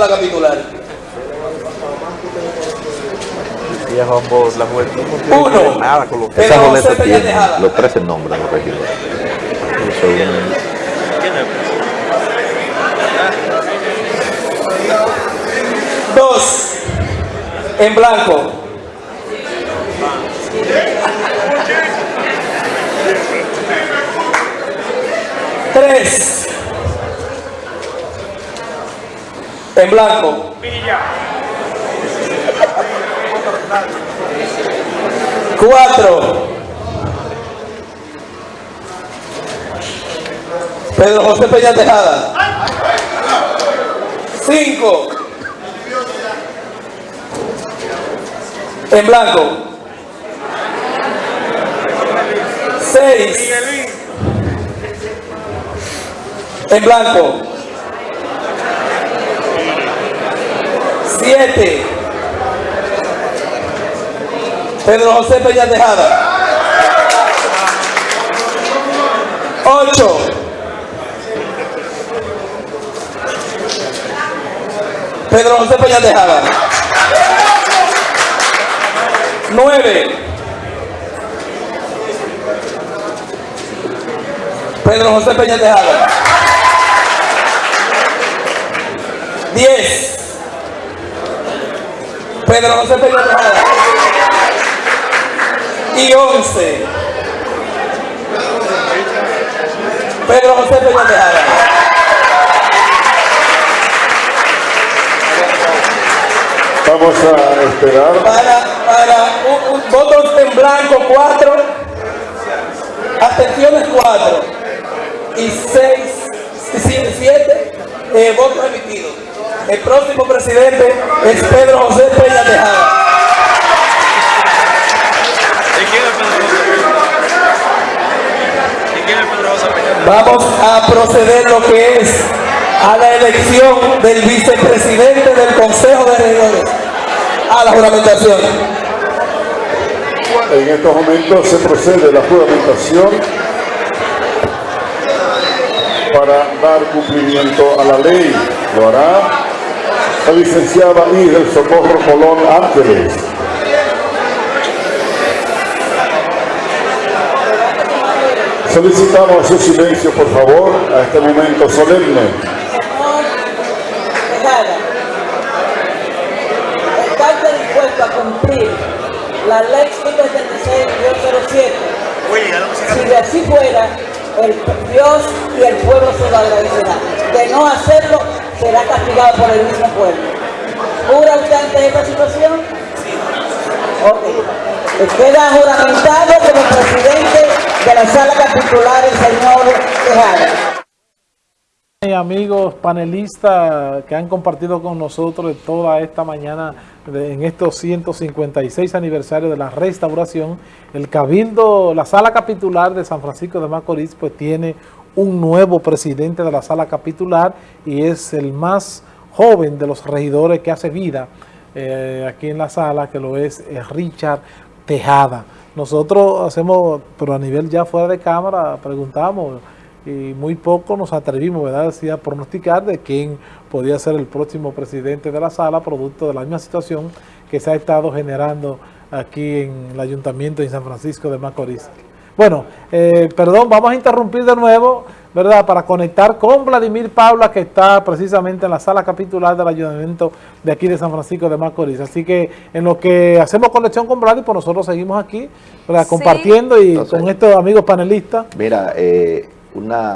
la capitular. Viejo ambos, la juventud no tiene Uno. nada con lo que Esa tiene los 13 nombres de los regidores. Dos. En blanco. Tres. En blanco. Cuatro. Pedro José Peña Tejada. Cinco. En blanco. Seis. En blanco. Siete. Pedro José Peña Tejada. Ocho. Pedro José Peña Tejada. Nueve. Pedro José Peña Tejada. Diez. Pedro José Peña Tejada. Y once. Pedro José Peña Tejada. Vamos a esperar. Para, para un- un- votos en blanco, cuatro. Abstenciones, cuatro. Y seis, siete, siete eh, votos emitidos. El próximo presidente es Pedro José Peña Tejada. ¿De quién es Pedro José? ¿De quién es Pedro José Peña? Vamos a proceder lo que es a la elección del vicepresidente del Consejo de Regidores. A la juramentación. En estos momentos se procede a la juramentación para dar cumplimiento a la ley. Lo hará la licenciada y del Socorro Colón Ángeles. Solicitamos su silencio, por favor, a este momento solemne. Señor Tejada, ¿está usted dispuesto a cumplir la ley 176-07? Si de así fuera, el Dios y el pueblo se lo agradecerá. De no hacerlo, será castigado por el mismo pueblo. ¿Jura usted ante esta situación? Ok. Queda juramentado como presidente de la sala capitular el señor Tejada. Y amigos panelistas que han compartido con nosotros toda esta mañana en estos 156 aniversarios de la restauración, el Cabildo, la sala capitular de San Francisco de Macorís, pues tiene un nuevo presidente de la sala capitular y es el más joven de los regidores que hace vida eh, aquí en la sala, que lo es eh, Richard Tejada. Nosotros hacemos, pero a nivel ya fuera de cámara, preguntamos y muy poco nos atrevimos, ¿verdad? Decía, a pronosticar de quién podía ser el próximo presidente de la sala, producto de la misma situación que se ha estado generando aquí en el Ayuntamiento de San Francisco de Macorís. Bueno, eh, perdón, vamos a interrumpir de nuevo, ¿verdad? Para conectar con Vladimir Paula, que está precisamente en la sala capitular del Ayuntamiento de aquí de San Francisco de Macorís. Así que en lo que hacemos conexión con Vladimir, pues nosotros seguimos aquí, ¿verdad? Sí. Compartiendo y Entonces- con estos amigos panelistas. Mira, eh, una